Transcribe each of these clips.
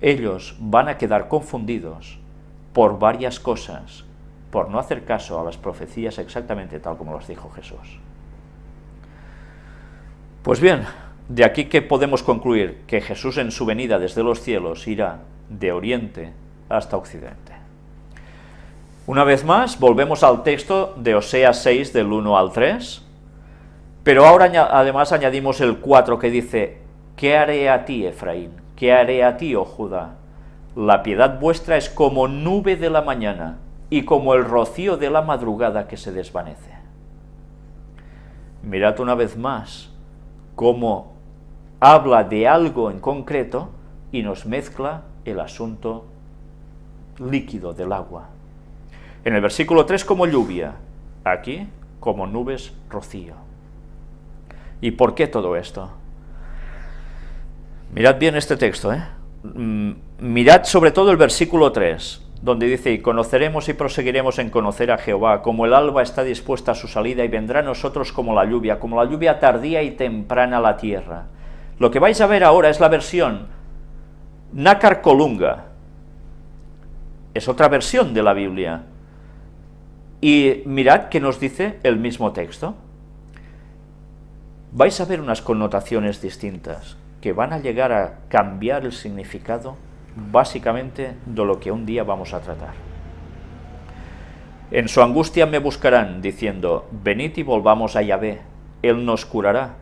ellos van a quedar confundidos por varias cosas, por no hacer caso a las profecías exactamente tal como las dijo Jesús. Pues bien, de aquí que podemos concluir que Jesús en su venida desde los cielos irá de oriente hasta occidente. Una vez más, volvemos al texto de Oseas 6 del 1 al 3, pero ahora además añadimos el 4 que dice, ¿qué haré a ti, Efraín? ¿Qué haré a ti, oh Judá? La piedad vuestra es como nube de la mañana y como el rocío de la madrugada que se desvanece. Mirad una vez más cómo habla de algo en concreto y nos mezcla el asunto líquido del agua. En el versículo 3 como lluvia, aquí como nubes rocío. ¿Y por qué todo esto? Mirad bien este texto, ¿eh? Mm, mirad sobre todo el versículo 3, donde dice, y conoceremos y proseguiremos en conocer a Jehová, como el alba está dispuesta a su salida, y vendrá a nosotros como la lluvia, como la lluvia tardía y temprana a la tierra. Lo que vais a ver ahora es la versión Nácar Colunga, es otra versión de la Biblia, y mirad que nos dice el mismo texto. Vais a ver unas connotaciones distintas que van a llegar a cambiar el significado básicamente de lo que un día vamos a tratar. En su angustia me buscarán, diciendo, venid y volvamos a Yahvé, Él nos curará,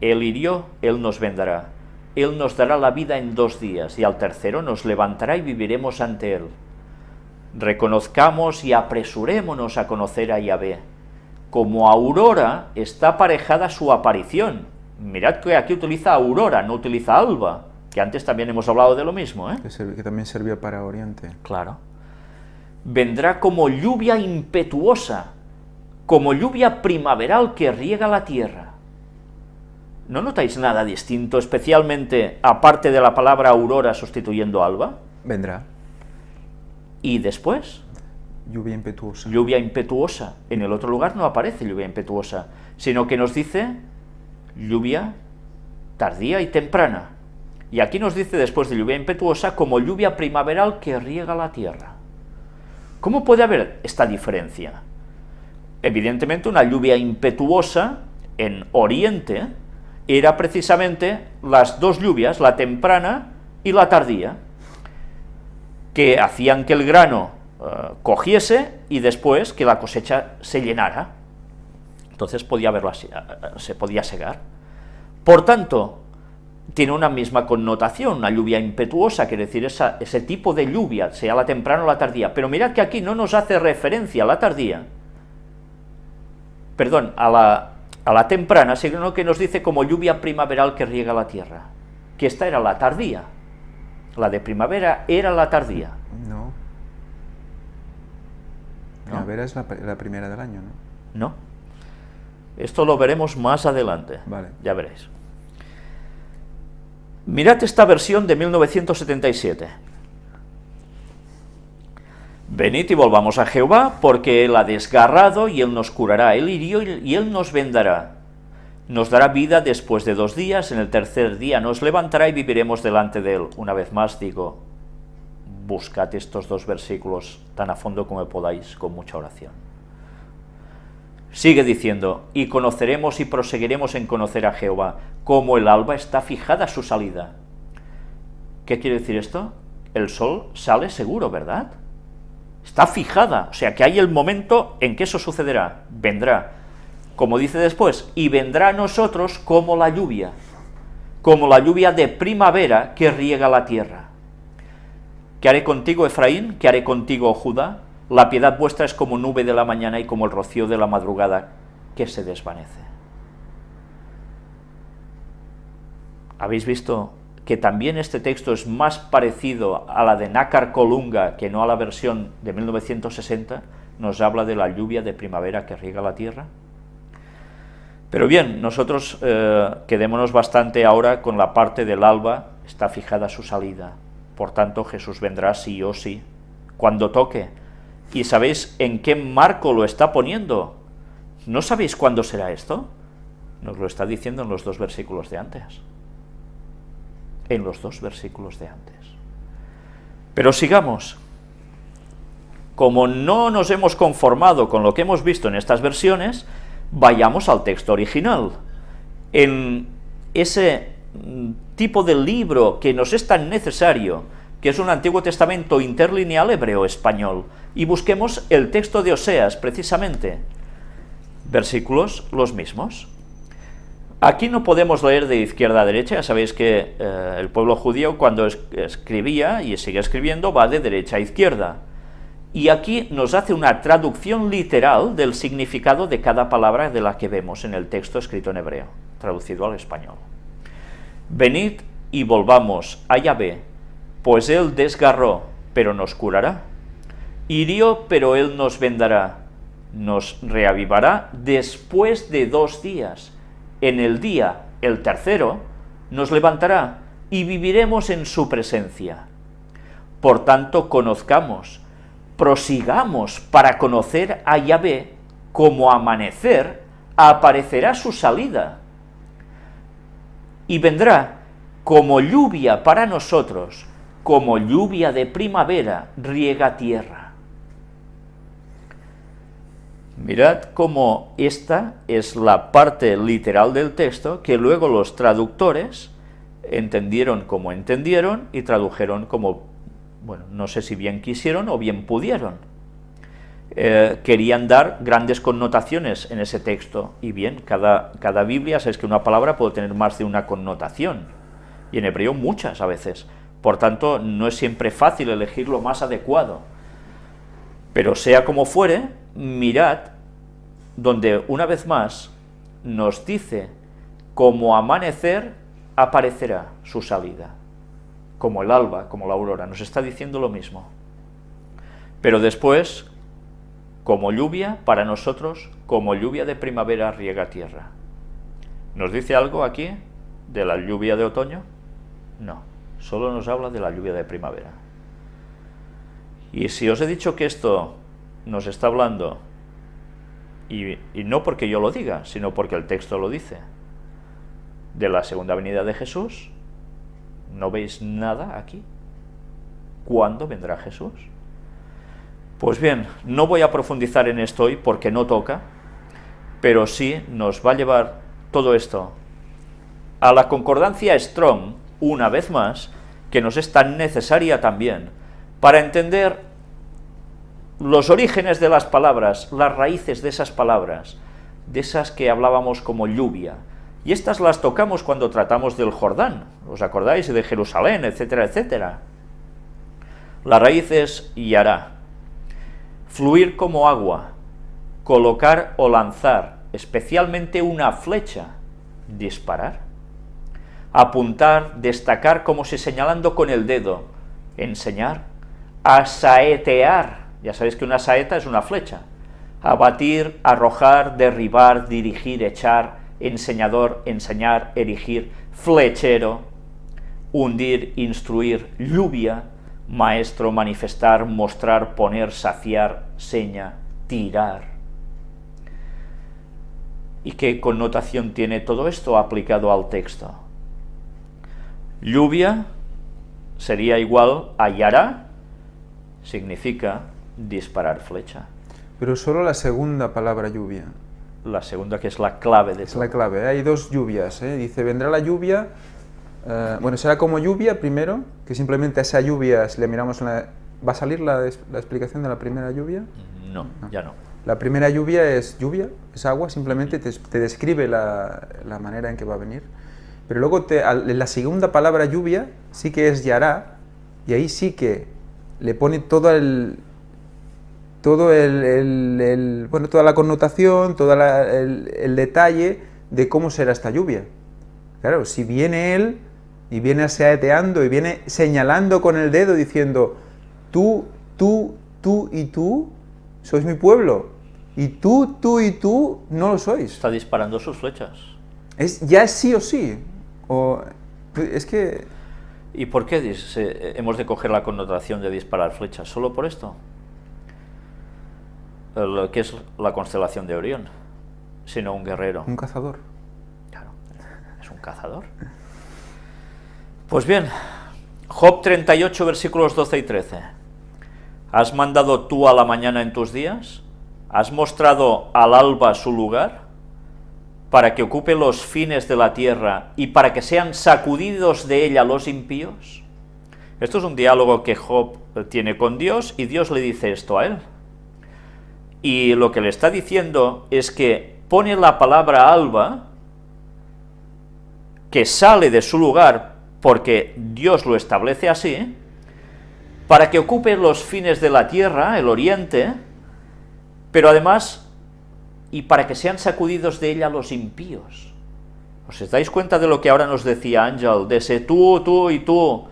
Él hirió, Él nos vendará, Él nos dará la vida en dos días, y al tercero nos levantará y viviremos ante Él. Reconozcamos y apresurémonos a conocer a Yahvé. Como aurora está aparejada su aparición, Mirad que aquí utiliza aurora, no utiliza alba, que antes también hemos hablado de lo mismo. ¿eh? Que, también servía para oriente. Claro. Vendrá como lluvia impetuosa, como lluvia primaveral que riega la tierra. ¿No notáis nada distinto, especialmente aparte de la palabra aurora sustituyendo alba? Vendrá. ¿Y después? Lluvia impetuosa. Lluvia impetuosa. En el otro lugar no aparece lluvia impetuosa, sino que nos dice lluvia tardía y temprana. Y aquí nos dice después de lluvia impetuosa como lluvia primaveral que riega la tierra. ¿Cómo puede haber esta diferencia? Evidentemente una lluvia impetuosa en Oriente era precisamente las dos lluvias, la temprana y la tardía, que hacían que el grano eh, cogiese y después que la cosecha se llenara entonces podía verlo así, se podía segar. Por tanto, tiene una misma connotación, una lluvia impetuosa, quiere decir ese tipo de lluvia, sea la temprana o la tardía, pero mirad que aquí no nos hace referencia a la tardía, perdón, a la, a la temprana, sino que nos dice como lluvia primaveral que riega la tierra, que esta era la tardía, la de primavera era la tardía. No. Primavera es la, la primera del año, ¿no? No. Esto lo veremos más adelante, ya veréis. Mirad esta versión de 1977. Venid y volvamos a Jehová, porque Él ha desgarrado y Él nos curará, Él hirió y Él nos vendará. Nos dará vida después de dos días, en el tercer día nos levantará y viviremos delante de Él. Una vez más digo, buscad estos dos versículos tan a fondo como podáis, con mucha oración. Sigue diciendo, y conoceremos y proseguiremos en conocer a Jehová, como el alba está fijada su salida. ¿Qué quiere decir esto? El sol sale seguro, ¿verdad? Está fijada, o sea que hay el momento en que eso sucederá, vendrá. Como dice después, y vendrá a nosotros como la lluvia, como la lluvia de primavera que riega la tierra. ¿Qué haré contigo, Efraín? ¿Qué haré contigo, Judá? La piedad vuestra es como nube de la mañana y como el rocío de la madrugada que se desvanece. ¿Habéis visto que también este texto es más parecido a la de Nácar Colunga que no a la versión de 1960? Nos habla de la lluvia de primavera que riega la tierra. Pero bien, nosotros eh, quedémonos bastante ahora con la parte del alba, está fijada su salida. Por tanto, Jesús vendrá sí o sí, cuando toque, ¿Y sabéis en qué marco lo está poniendo? ¿No sabéis cuándo será esto? Nos lo está diciendo en los dos versículos de antes. En los dos versículos de antes. Pero sigamos. Como no nos hemos conformado con lo que hemos visto en estas versiones, vayamos al texto original. En ese mm, tipo de libro que nos es tan necesario, que es un Antiguo Testamento interlineal hebreo-español, y busquemos el texto de Oseas, precisamente. Versículos los mismos. Aquí no podemos leer de izquierda a derecha, ya sabéis que eh, el pueblo judío cuando escribía y sigue escribiendo va de derecha a izquierda. Y aquí nos hace una traducción literal del significado de cada palabra de la que vemos en el texto escrito en hebreo, traducido al español. Venid y volvamos a Yahvé, pues él desgarró, pero nos curará. Hirió, pero él nos vendará, nos reavivará después de dos días. En el día, el tercero, nos levantará y viviremos en su presencia. Por tanto, conozcamos, prosigamos para conocer a Yahvé, como amanecer, aparecerá su salida. Y vendrá como lluvia para nosotros, como lluvia de primavera riega tierra. Mirad cómo esta es la parte literal del texto que luego los traductores entendieron como entendieron y tradujeron como, bueno, no sé si bien quisieron o bien pudieron. Eh, querían dar grandes connotaciones en ese texto, y bien, cada, cada Biblia, sabes que una palabra puede tener más de una connotación, y en hebreo muchas a veces, por tanto, no es siempre fácil elegir lo más adecuado. Pero sea como fuere, mirad donde una vez más nos dice como amanecer aparecerá su salida, como el alba, como la aurora, nos está diciendo lo mismo. Pero después, como lluvia, para nosotros, como lluvia de primavera riega tierra. ¿Nos dice algo aquí de la lluvia de otoño? No solo nos habla de la lluvia de primavera. Y si os he dicho que esto nos está hablando, y, no porque yo lo diga, sino porque el texto lo dice, de la segunda venida de Jesús, ¿no veis nada aquí? ¿Cuándo vendrá Jesús? Pues bien, no voy a profundizar en esto hoy porque no toca, pero sí nos va a llevar todo esto a la concordancia Strong, una vez más, que nos es tan necesaria también, para entender los orígenes de las palabras, las raíces de esas palabras, de esas que hablábamos como lluvia, y estas las tocamos cuando tratamos del Jordán, ¿os acordáis? De Jerusalén, etcétera, etcétera. La raíz es yará, fluir como agua, colocar o lanzar, especialmente una flecha, disparar apuntar, destacar como si señalando con el dedo, enseñar, asaetear, ya sabéis que una saeta es una flecha, abatir, arrojar, derribar, dirigir, echar, enseñador, enseñar, erigir, flechero, hundir, instruir, lluvia, maestro, manifestar, mostrar, poner, saciar, seña, tirar. ¿Y qué connotación tiene todo esto aplicado al texto? Lluvia sería igual a yara, significa disparar flecha. Pero solo la segunda palabra lluvia. La segunda que es la clave de Es la clave, hay dos lluvias, ¿eh? dice vendrá la lluvia, eh, bueno, será como lluvia primero, que simplemente a esa lluvia, si le miramos la... ¿Va a salir la, explicación de la primera lluvia? No, ya no. La primera lluvia es lluvia, es agua, simplemente te, te describe la, la manera en que va a venir. Pero luego te, la segunda palabra lluvia sí que es yará, y ahí sí que le pone todo el, todo el, bueno, toda la connotación, todo el, detalle de cómo será esta lluvia. Claro, si viene él y viene aseateando y viene señalando con el dedo diciendo, tú, tú, tú y tú sois mi pueblo, y tú, tú y tú no lo sois. Está disparando sus flechas. Es, ya es sí o sí. O, pues, es que... ¿Y por qué hemos de coger la connotación de disparar flechas? ¿Solo por esto? Lo que es la constelación de Orión, sino un guerrero. Un cazador. Claro, es un cazador. Pues bien, Job 38, versículos 12 y 13. ¿Has mandado tú a la mañana en tus días? ¿Has mostrado al alba su lugar? Para que ocupe los fines de la tierra y para que sean sacudidos de ella los impíos. Esto es un diálogo que Job tiene con Dios y Dios le dice esto a él. Y lo que le está diciendo es que pone la palabra alba, que sale de su lugar porque Dios lo establece así, para que ocupe los fines de la tierra, el oriente, pero además, y para que sean sacudidos de ella los impíos. ¿Os dais cuenta de lo que ahora nos decía Ángel? De ese tú, tú y tú,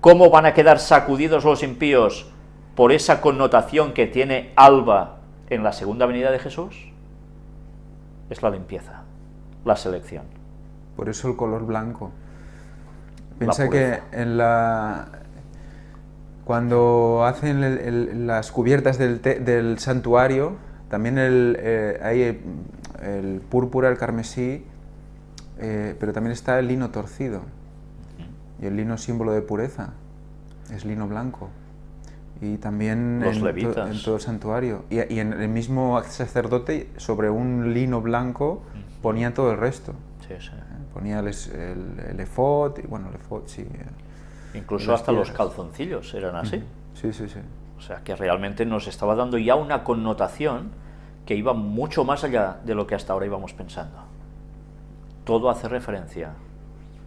¿cómo van a quedar sacudidos los impíos por esa connotación que tiene alba en la segunda venida de Jesús? Es la limpieza, la selección. Por eso el color blanco. Piensa que en la, cuando hacen las cubiertas del, santuario, también el, eh, hay el, púrpura, el carmesí, eh, pero también está el lino torcido. Y el lino símbolo de pureza, es lino blanco. Y también en, todo el santuario. Y, en el mismo sacerdote, sobre un lino blanco, ponía todo el resto. Sí, sí. Ponía el, el, efod, y bueno, el efod, sí. Incluso hasta los calzoncillos eran así. Sí, sí, sí. O sea, que realmente nos estaba dando ya una connotación que iba mucho más allá de lo que hasta ahora íbamos pensando. Todo hace referencia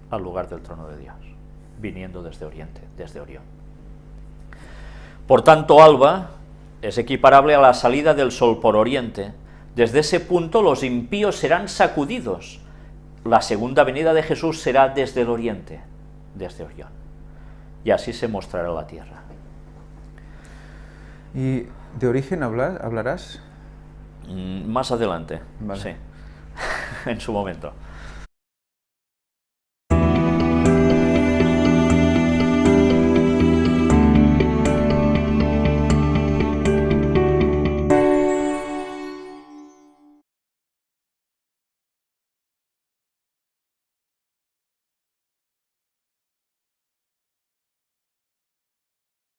al lugar del trono de Dios, viniendo desde Oriente, desde Orión. Por tanto, alba es equiparable a la salida del sol por Oriente. Desde ese punto los impíos serán sacudidos. La segunda venida de Jesús será desde el Oriente, desde Orión y así se mostrará la tierra. ¿Y de origen hablarás? Mm, más adelante, sí, en su momento.